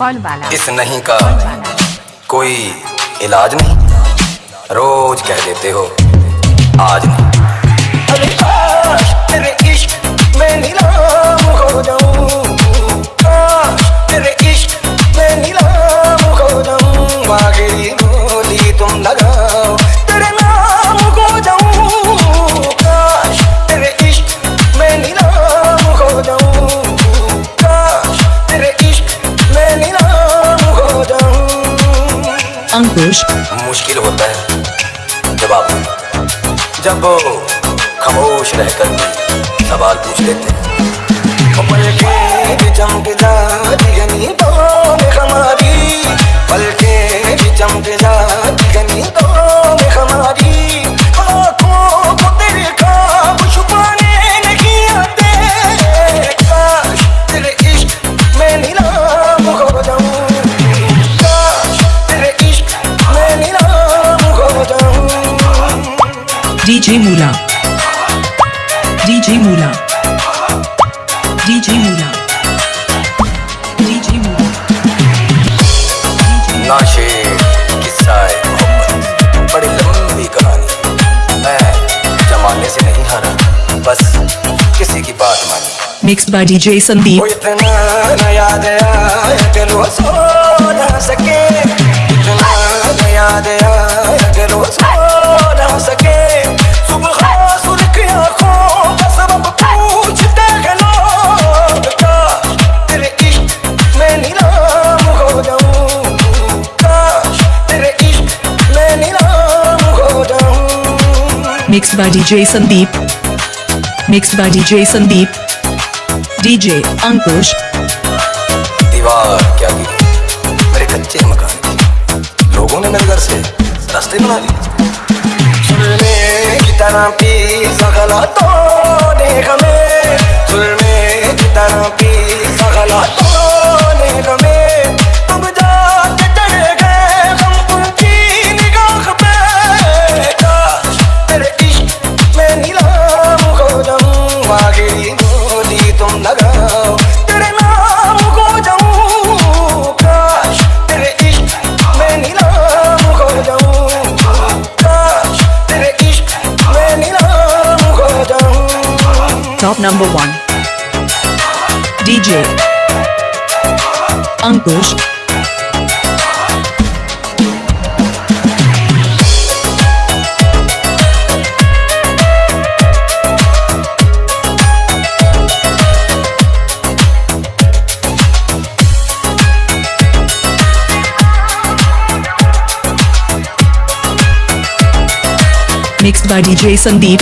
कौन वाला। इस नहीं का कोई इलाज नहीं। रोज कह देते हो आज नहीं। अरे तेरे इश्क में नीलाम है जब आप जब वो खामोश रहकर भी सवाल पूछ लेते। हैं DJ Mula DJ Mula DJ Mula DJ Mula नाशे किस्सा है मोहब्बत। बड़ी लंबी कहानी। मैं जमाने से नहीं हारा। बस किसी की बात मानी। Mixed by DJ संदीप इतना न याद आया कि वो सो न सके। इतना Mixed by DJ Sandeep. Mixed by DJ Sandeep. DJ Ankush. दीवार, क्या गिरी मेरे कच्चे मकान की। लोगों ने मेरे घर से रास्ते बना लिए। की तरह पी सगला तो देख में सुलमे की तरह पी सगला तो number 1 DJ Ankush. Mixed by DJ Sandeep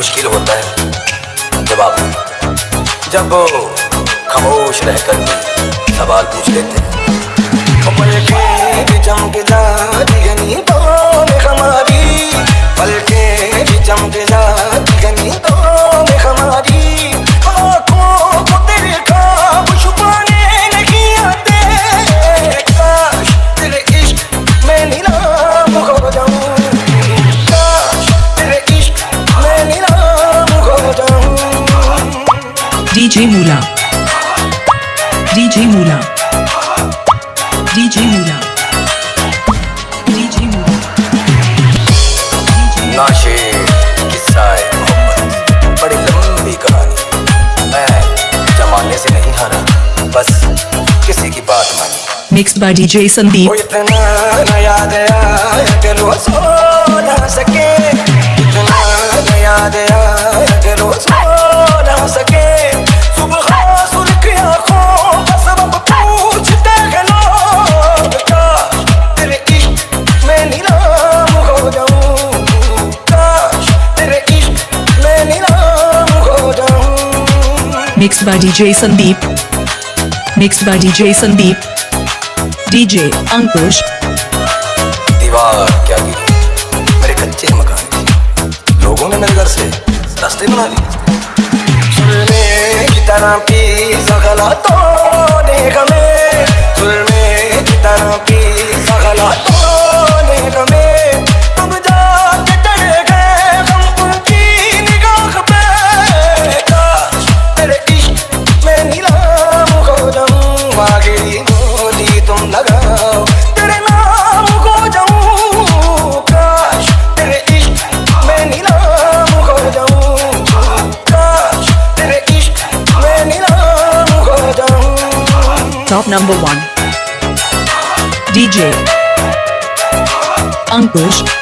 मुश्किल होता है। आप जब खामोश रहकर भी सवाल पूछ लेते हैं। पलके भी चमक जाती गनी तो हमारी पलके भी DJ Mula DJ Mula DJ Mula DJ Mula नाशे किस्सा है मोहब्बत। बड़ी लंबी कहानी। मैं जमाने से नहीं हारा बस किसी की बात मानी। Mixed by DJ Sandeep वो इतना न याद आया कि वो सो न सके। Mixed by DJ Sandeep Mixed by DJ Sandeep. DJ Ankush. दीवार, क्या मेरे कच्चे मकान की लोगों ने मेरे से रास्ते बना लिए की तरह सगला तो गमे number one. DJ Ankush.